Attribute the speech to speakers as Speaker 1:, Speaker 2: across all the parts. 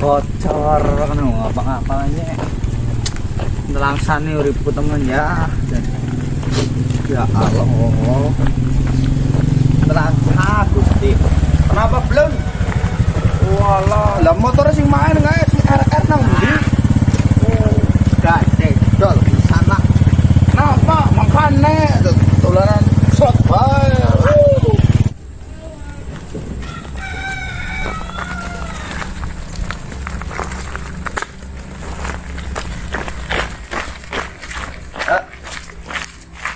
Speaker 1: bocor kan ngapa-ngapanya nelangsani uripku temen ya. Dan- ya Allah. Nelangsa gusti.
Speaker 2: Kenapa belum? Walah, lah motor sing main nggak si RR nang ndi?
Speaker 1: gak dol bisa nak
Speaker 2: Kenapa? Makane tularan shot bae.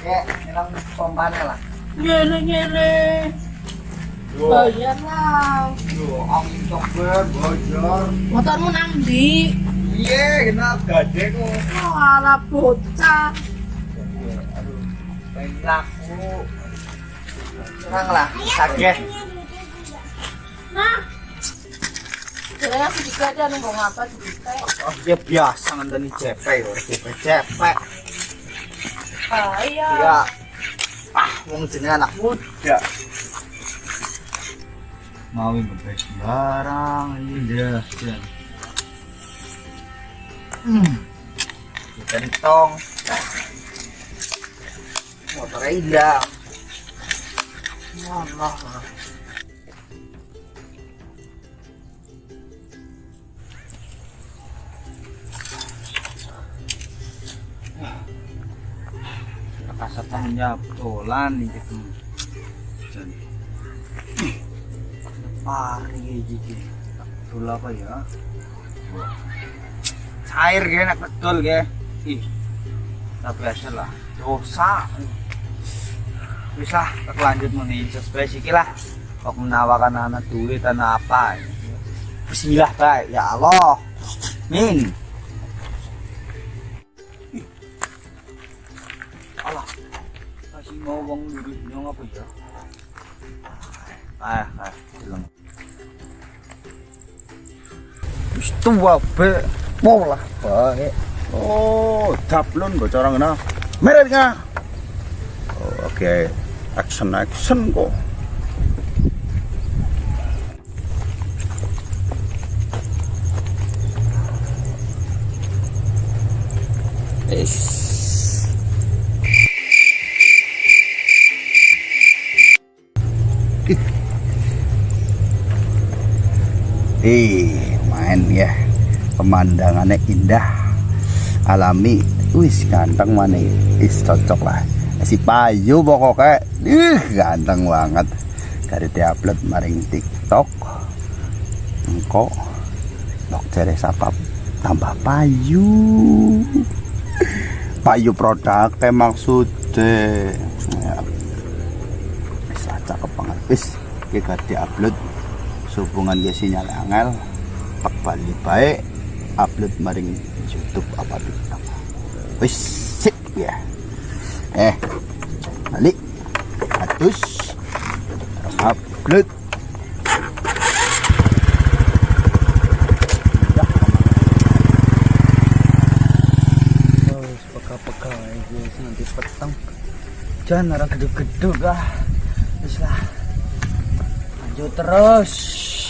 Speaker 1: ya nilang pompanya lah
Speaker 3: Ngene ngene. Bayar lah.
Speaker 2: Yo, angin coba bocor.
Speaker 3: Motormu nang ndi?
Speaker 2: Iya, kena gade kok.
Speaker 3: Wala bocah.
Speaker 1: aduh pengen laku tenang lah sakit
Speaker 3: Nah. Kira aku juga ada nunggu ngapa juga.
Speaker 1: oh ya biasa ngenteni cepek yo cepek cepek
Speaker 3: Ah iya.
Speaker 1: ya ah wong jenenge anak muda mau ngebek barang ini dah jan hmm. Kentong. Motornya hilang Allah jawab dolan nih gitu. Jan. pari jadi betul apa ya? Cair ge enak betul ge ih tapi biasa lah. Dosa. Bisa tak lanjut menin sesuai lah. Kok menawarkan anak duit tanah apa Bismillah baik ya Allah. Min uang lurus nyong apa ya ah ah bilang wis tua be mau lah baik
Speaker 2: Oh, daplon bocor ngena. Meret. Oh, oke. Action action kok. Eh, main ya. Pemandangannya indah. Alami. Wis ganteng mana Is cocok lah. Si Payu pokoknya. Ih, ganteng banget. Dari diupload maring TikTok. Engkau. Dok sapa tambah Payu. Payu produk maksudnya. Ya. Wis cakep banget. Wis kita diupload sehubungan dia sinyal angel pak bali baik upload maring YouTube apa TikTok wis sip ya. Eh balik. Atus. Upload.
Speaker 1: Nanti petang. Jangan orang gedug-gedug ah. Terus.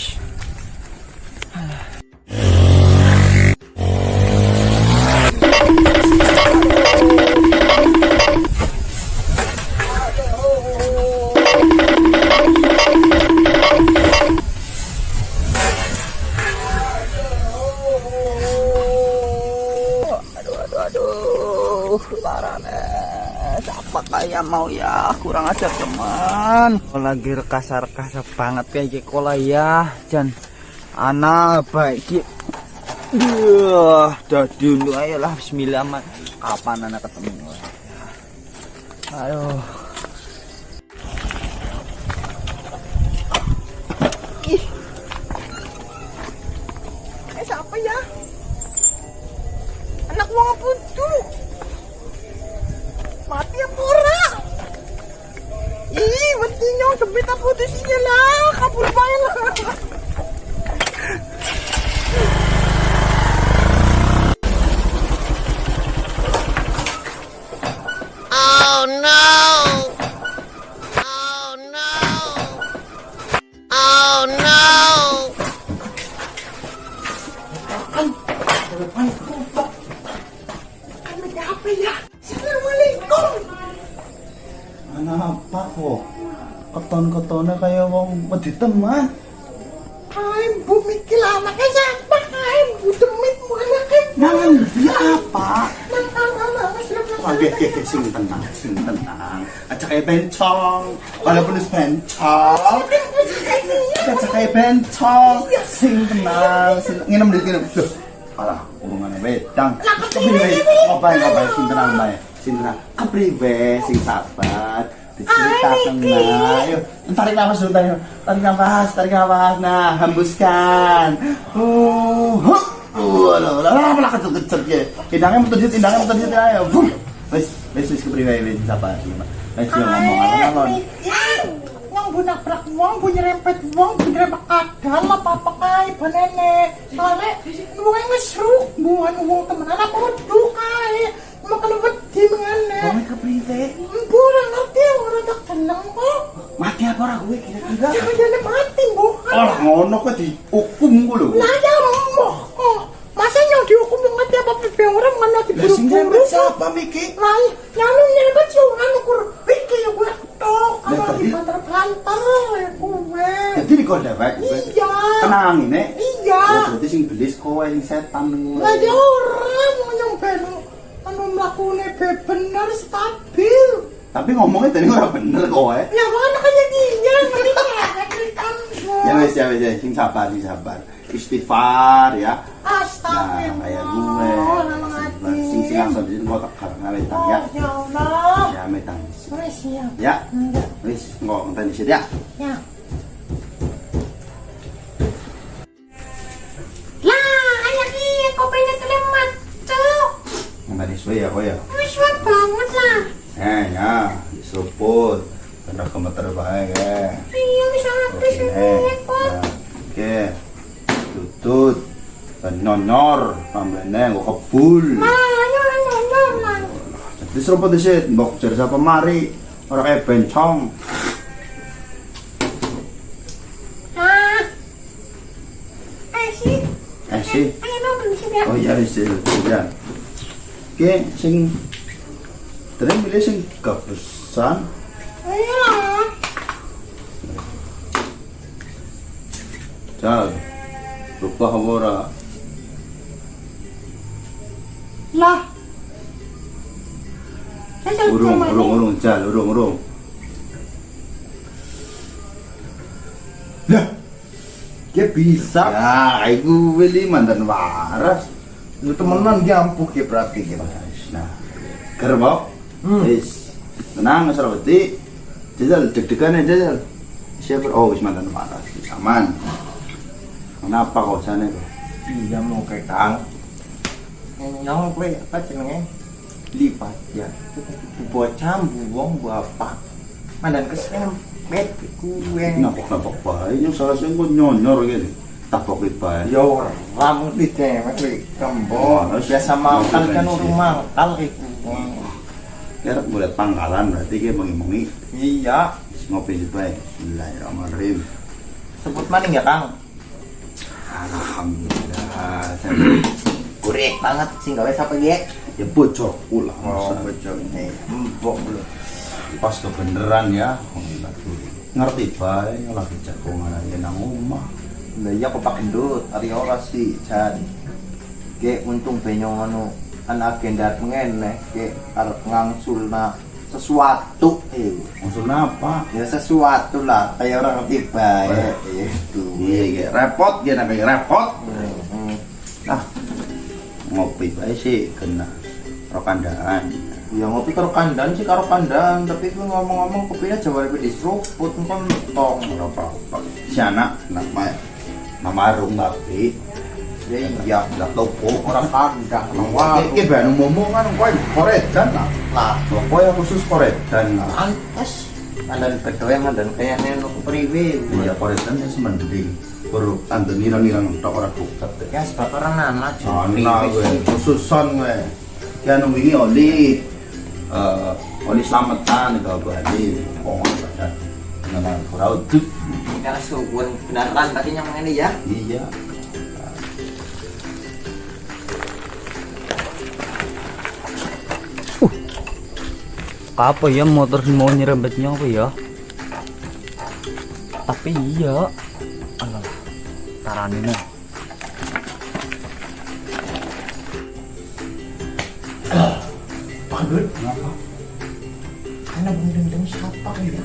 Speaker 1: Teman. Lagi kasar-kasar banget kayak kola ya, Jan. Anak baik. Duh, dadi dulu ayo lah Bismillah man. Kapan anak ketemu? Aduh. Ih. Eh siapa ya? Anak wong apa tuh? Sempit apa isinya lah, kabur banget lah. Oh no! Oh no! Oh no!
Speaker 2: Apa kok? Keton-ketonnya kayak wong wedi teman.
Speaker 4: Kain bu mikir anaknya siapa kain bu demit bu anaknya
Speaker 2: Jangan dia apa?
Speaker 4: nang nang nang nang
Speaker 2: Oke, oke, oke, sing tenang, sing tenang. Aja kayak bencong, walaupun es bencong. Aja kayak bencong, sing tenang, sing nginem dikit nginem. Loh, alah, wedang. Kepriwe, ngapain, ngapain, sing tenang, bae. Sing tenang, kepriwe, sing sabar. Diceritakan, ayo. Tarik nafas dulu, tarik, tarik nafas, tarik nafas. Nah, hembuskan. Uh, huh. Uh, alah, alah, alah, alah, kecil-kecil ya. Indangnya dit, indangnya dit, ayo. Bum. Wes, wes, wes, kepriwe, wes, sabar. Wes, ngomong, alon-alon.
Speaker 4: Wong bu nabrak wong bu nyerempet wong bu nyerempet kadal apa apa kai bu nenek. Soalnya wong ngesruk bu. Anu wong temenan apa wedu kai mau kalau wedi mengane
Speaker 2: Ngomong kepriwe.
Speaker 4: bu orang ngerti orang tak tenang kok.
Speaker 2: Mati apa orang gue kira-kira?
Speaker 4: jangan jangan mati bu.
Speaker 2: Orang ngono kok dihukum gue lho.
Speaker 4: Lah ya moh kok masa yang dihukum yang mati apa pipi orang mana
Speaker 2: Lah sing
Speaker 4: diburu-buru
Speaker 2: nyempet siapa Miki?
Speaker 4: Lah, nyanu nyempet sih orang ukur Iki ya gue tok
Speaker 2: Lah,
Speaker 4: Kalau
Speaker 2: tadi-
Speaker 4: dibantar-bantar ya gue
Speaker 2: Jadi di kode baik.
Speaker 4: Iya.
Speaker 2: Tenang ini.
Speaker 4: Iya.
Speaker 2: Oh, berarti sing belis kowe sing setan ngono.
Speaker 4: Lah ya orang nyampein Anu melakukannya be bener stabil
Speaker 2: Tapi ngomongnya tadi ora bener kowe.
Speaker 4: Ya mana ngeri kan
Speaker 2: Ya wes ya wes ya sing sabar sing sabar. Istighfar ya. Nah,
Speaker 4: Astagfirullah
Speaker 2: kayak gue.
Speaker 4: Alang
Speaker 2: Sing sing langsung di mau tak karena metang ya.
Speaker 4: Ya Allah
Speaker 2: Ya.
Speaker 4: Wes ya
Speaker 2: Ya. Ngenteni sih ya.
Speaker 4: Ya
Speaker 2: Ngenteni suwe ya kowe ya.
Speaker 4: Wet banget lah
Speaker 2: Eh ya, diseruput. Kena gemeter bae ya.
Speaker 4: Iya bisa habis ini kok
Speaker 2: nah, oke, tutut, nyonyor, tambahnya gue kebul.
Speaker 4: Ayo ayo ayo lah
Speaker 2: Jadi seruput di sini, mbok jadi siapa mari, orang kayak bencong.
Speaker 4: Ah Eh sih
Speaker 2: Eh sih,
Speaker 4: sini ya
Speaker 2: oh iya wis ya. Ya. Oke, sing, tadi milih sing kepesan,
Speaker 4: Ayo lah
Speaker 2: jal, lupa ora.
Speaker 4: Lah
Speaker 2: Urung, urung, urung, jal, urung, urung. Lah, dia bisa. Ya, aku beli mantan waras.
Speaker 1: Lu temenan dia ampuh ya berarti gitu.
Speaker 2: Nah, gerbok.
Speaker 1: Hmm.
Speaker 2: Wis, tenang, salah beti. Jajal, deg-degan aja, jajal. Siapa? Oh, wis mantan waras. Wis aman. Kenapa kok sana kok?
Speaker 1: Iya mau kayak kang. Yang gue apa jenenge? Lipat ya. Buat cambu wong buat apa? Mandan kesem bet gue.
Speaker 2: Napok-napok bae, yung salah sing kok nyonyor gini. Tapok bae.
Speaker 1: Yo ramu di cewek di
Speaker 2: Oh,
Speaker 1: kembon. Biasa mangkal kan urung mangkal iku.
Speaker 2: Ya, boleh pangkalan berarti dia mengimungi.
Speaker 1: Iya.
Speaker 2: Ngopi di bae. Bismillahirrahmanirrahim.
Speaker 1: Sebut maning ya Kang.
Speaker 2: Alhamdulillah.
Speaker 1: Kurek banget sih gawe sampai dia.
Speaker 2: Ya bocor pula.
Speaker 1: Oh, bocor ini. Mbok lu.
Speaker 2: pas kebeneran ya ngerti bae lagi jagongan aja nang omah
Speaker 1: Lah iya kok pak gendut, ari ora sih jan. Ge untung benyong anu an agenda ngene ge arep ngangsulna sesuatu. Eh
Speaker 2: maksudnya apa?
Speaker 1: ya sesuatu lah kayak orang ngerti bae itu.
Speaker 2: Iya iya. Repot dia namanya repot.
Speaker 1: Hmm.
Speaker 2: nah ngopi bae sih kena rokandaan
Speaker 1: ya ngopi karo kandang sih karo kandang tapi gue ngomong-ngomong kopinya jawa lebih diseruput kan tong
Speaker 2: apa-apa. Si anak nama nama arung tapi
Speaker 1: ya iya
Speaker 2: nggak topo
Speaker 1: orang kandang orang
Speaker 2: Wah,
Speaker 1: warung
Speaker 2: ini baru ngomong kan, kau koredan lah.
Speaker 1: lah
Speaker 2: Kau yang khusus koredan
Speaker 1: pantes. Mandan bedoya mandan kayaknya nu priwe.
Speaker 2: Iya, koredan itu mending. Baru tante nirang-nirang tak orang bukat.
Speaker 1: ya sebab orang nana
Speaker 2: Ana gue khususon gue. Ya nunggu ini oli. Eh oli selamatan ke Bali. Oh, Nama kurau tuh.
Speaker 1: ya suwun beneran tadi yang ini ya
Speaker 2: Iya.
Speaker 1: apa ya motor mau nyerempetnya apa ya tapi iya alah tarani nih
Speaker 4: Pak Gendut, kenapa? Karena Dendeng siapa ya?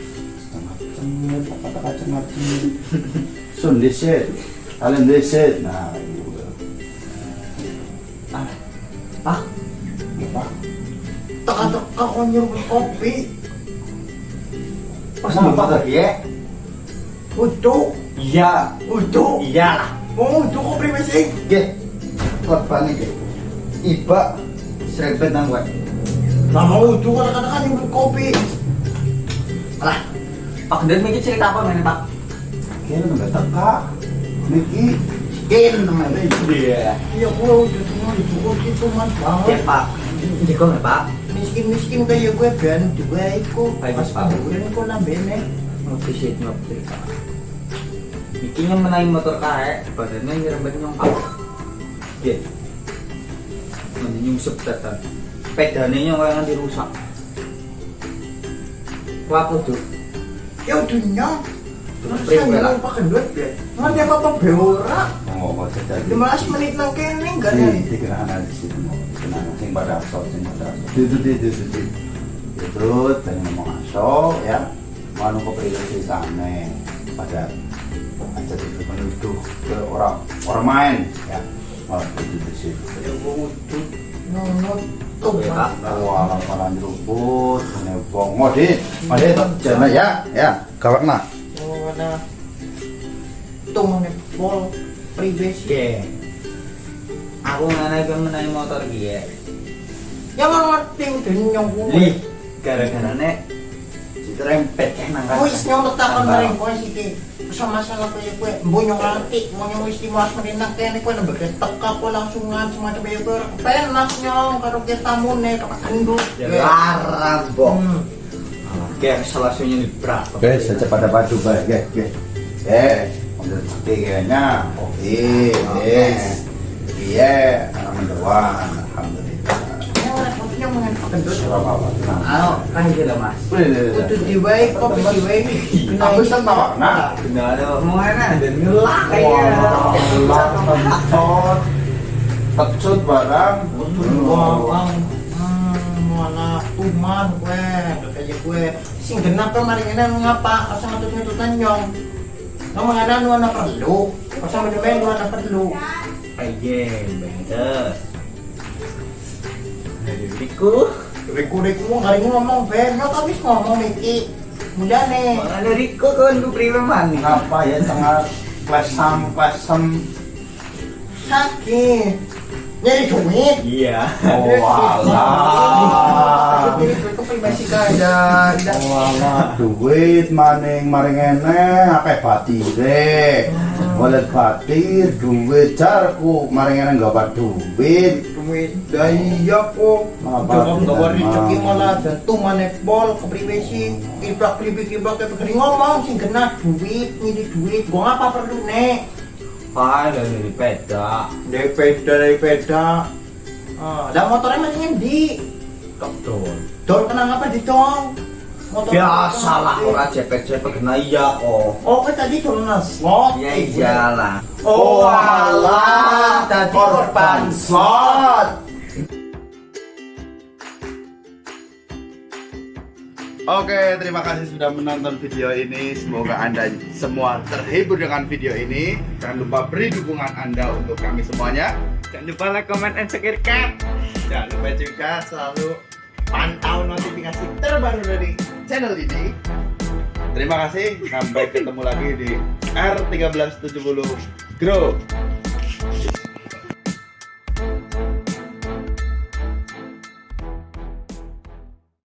Speaker 2: Kata kacang ngaji. Sun deset, kalian deset. Nah, itu. Ah,
Speaker 1: ah
Speaker 2: apa?
Speaker 4: Teka-teka kau nyuruh kopi.
Speaker 1: pas lupa lagi ya
Speaker 4: Udah,
Speaker 1: iya
Speaker 4: udah.
Speaker 1: iya
Speaker 4: Oh, udah kopi masih.
Speaker 2: Ge, korban ge. Iba serempet nang gue.
Speaker 4: Nah, mau udah kata-kata nyuruh kopi.
Speaker 1: Alah, Pak Gendut mikir cerita apa mainnya Pak?
Speaker 2: Kira nggak teka. Niki, kin namanya.
Speaker 1: Iya.
Speaker 4: Ya, gua udah cuma itu kopi cuman
Speaker 1: Ya
Speaker 4: banget.
Speaker 1: Pak, Jeko nggak Pak?
Speaker 4: Miskin-miskin kayak gue ben juga iku.
Speaker 1: Baik,
Speaker 4: Pas
Speaker 1: Pak.
Speaker 4: kuburan kok nambene.
Speaker 1: Ngopi sih, ngopi Pak. Bikinnya menaik motor kae, badannya nyerempet nyong Pak. Iya. Nanti nyungsep datang. Pedane nyong kayak nganti rusak. Lapo tuh.
Speaker 4: Ya nyong. Terus saya
Speaker 1: lah.
Speaker 4: nyuruh Pak Gendut ya. Nggak ada apa-apa beora. 15 menit nang kene enggak ada.
Speaker 2: Ini dikirakan di situ mau kenangan sing pada asal sing pada asal. Itu itu itu itu. Itu dan ngomong asal ya. Manu kok priwasi sana pada aja di penduduk ke orang orang main ya. Malah itu di situ.
Speaker 4: Ya gua
Speaker 2: Wah, laparan rumput, ini bong, modit, modit, jangan ya, ya.
Speaker 4: Oh. Tuh mana.
Speaker 1: Oke. Aku kan menaik motor gie.
Speaker 4: Ya nggak ngerti udah nyong gue.
Speaker 1: Lih, gara-gara nek dirempet kan nangka.
Speaker 4: Oh, is nyong letakkan bareng kowe sih. Usah masalah kayak gue, mbok nyong ngerti, mau nyong wis dimas menit nang kene kowe nembek teka kowe langsungan semacam kayak gue. Penak nyong karo kita tamune kok gendut.
Speaker 1: Ya larang, Bok.
Speaker 4: Hmm.
Speaker 1: Oke, salah satunya di berat.
Speaker 2: Oke, secepat pada baik, ya, ya. Eh, ambil kayaknya, oke, yes, iya, anak
Speaker 4: repot
Speaker 2: tenang.
Speaker 1: Ayo, kan itu dah mas.
Speaker 4: Kopi.
Speaker 2: Aku
Speaker 1: ada omongan dan ngelak
Speaker 2: Wah, Allah, pecut, pecut barang.
Speaker 4: Wah, mana tuman gue, kayak gue. Sing genap kan mari ngapa? Nyong. Nang perlu. Asa medemen nu ana perlu.
Speaker 1: Aja, bener. Dari diriku,
Speaker 4: Reku-reku mau hari ngomong ben, nyok habis ngomong iki. Mudane.
Speaker 1: mana diriku kan gue prima mana?
Speaker 2: Apa ya, sangat klesam, klesem.
Speaker 4: Sakit. Nyari duit.
Speaker 1: Iya.
Speaker 2: Oh, alah.
Speaker 4: Kaya.
Speaker 2: Wala duit maning maring ene akeh batire. Golek batir duit jarku maring ene enggak duit.
Speaker 4: Duit daya kok.
Speaker 2: Apa?
Speaker 4: Jangan gak wari rezeki malah jantung manek bol kepribadi. Kibrak kibrik kibrak kayak begini ngomong sing kena duit nyidi duit. Gua ngapa perlu nek?
Speaker 1: Ah, dari peda.
Speaker 4: Dari peda dari peda. Ah, dan motornya masih ngendi?
Speaker 1: Betul.
Speaker 4: Dor kena ngapa di tong? Motor
Speaker 1: Biasalah orang cepet-cepet kena iya kok.
Speaker 4: Oh, kan tadi turun slot.
Speaker 1: Ya iyalah.
Speaker 4: Oh, alah, tadi korban slot.
Speaker 2: Oke, terima kasih sudah menonton video ini. Semoga Anda semua terhibur dengan video ini. Jangan lupa beri dukungan Anda untuk kami semuanya.
Speaker 1: Jangan lupa like, comment, and subscribe.
Speaker 2: Jangan lupa juga selalu pantau notifikasi terbaru dari channel ini. Terima kasih. Sampai ketemu lagi di R1370 Grow.